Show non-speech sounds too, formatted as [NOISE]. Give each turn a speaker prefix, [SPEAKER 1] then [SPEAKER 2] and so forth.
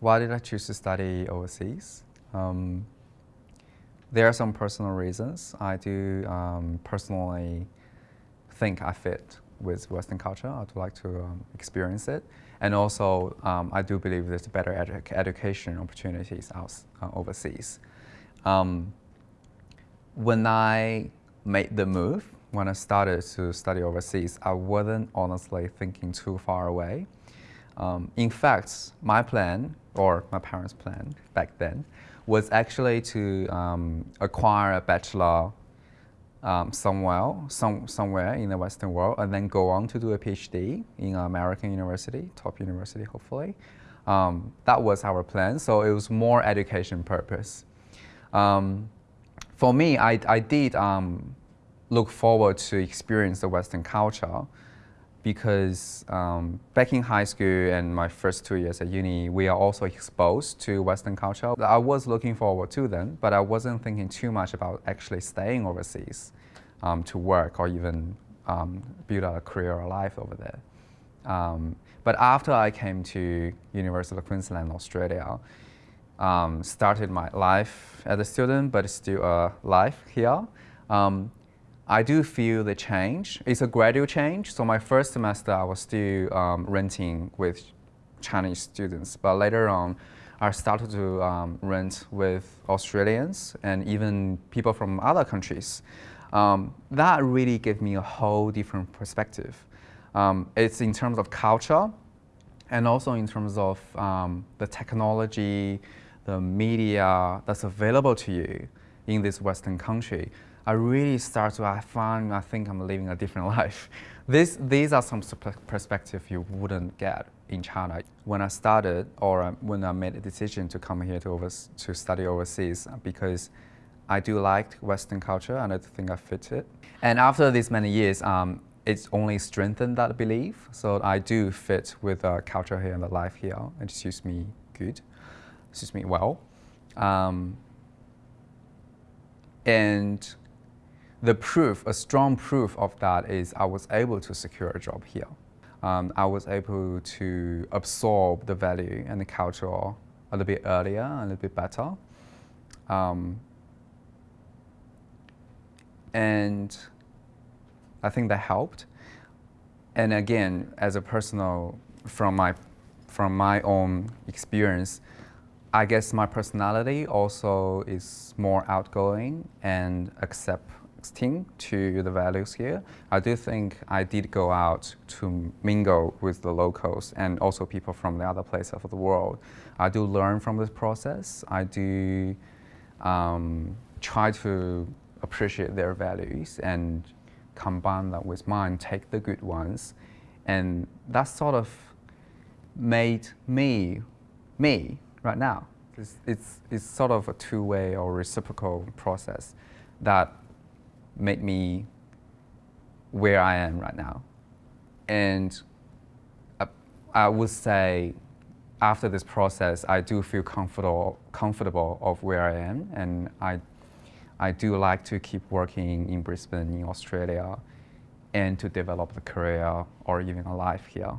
[SPEAKER 1] Why did I choose to study overseas? Um, there are some personal reasons. I do um, personally think I fit with Western culture. I'd like to um, experience it. And also, um, I do believe there's better edu education opportunities out, uh, overseas. Um, when I made the move, when I started to study overseas, I wasn't honestly thinking too far away. Um, in fact, my plan, or my parents' plan back then, was actually to um, acquire a bachelor um, somewhere, some, somewhere in the Western world and then go on to do a PhD in an American university, top university hopefully. Um, that was our plan, so it was more education purpose. Um, for me, I, I did um, look forward to experience the Western culture because um, back in high school and my first two years at uni, we are also exposed to Western culture. I was looking forward to them, but I wasn't thinking too much about actually staying overseas um, to work or even um, build a career or life over there. Um, but after I came to University of Queensland, Australia, um, started my life as a student, but still a life here. Um, I do feel the change. It's a gradual change. So my first semester, I was still um, renting with Chinese students, but later on, I started to um, rent with Australians and even people from other countries. Um, that really gave me a whole different perspective. Um, it's in terms of culture and also in terms of um, the technology, the media that's available to you in this Western country. I really start to, I find, I think I'm living a different [LAUGHS] life. This, these are some perspective you wouldn't get in China. When I started, or uh, when I made a decision to come here to, over, to study overseas, because I do like Western culture and I think I fit it. And after these many years, um, it's only strengthened that belief. So I do fit with the culture here and the life here. It suits me good, suits me well. Um, and the proof, a strong proof of that is I was able to secure a job here. Um, I was able to absorb the value and the culture a little bit earlier, a little bit better. Um, and I think that helped. And again, as a personal, from my, from my own experience, I guess my personality also is more outgoing and accept to the values here. I do think I did go out to mingle with the locals and also people from the other places of the world. I do learn from this process. I do um, try to appreciate their values and combine that with mine, take the good ones. And that sort of made me, me right now. It's, it's, it's sort of a two-way or reciprocal process that made me where I am right now. And I, I would say after this process, I do feel comfortable, comfortable of where I am, and I, I do like to keep working in Brisbane, in Australia, and to develop a career or even a life here.